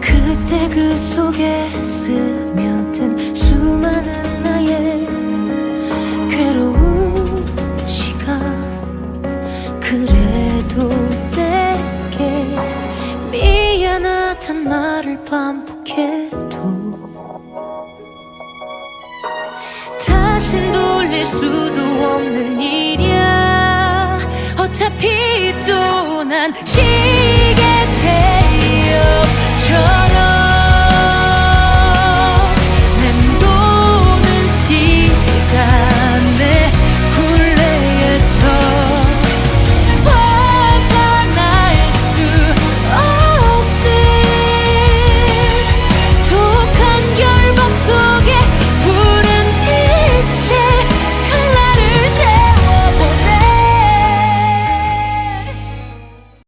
그때 그 속에 스며든 수많은 나의 괴로운 시간. 그래도 내게 미안하단 말을 반복해도 수도 없는 일이야. 어차피 또난 되어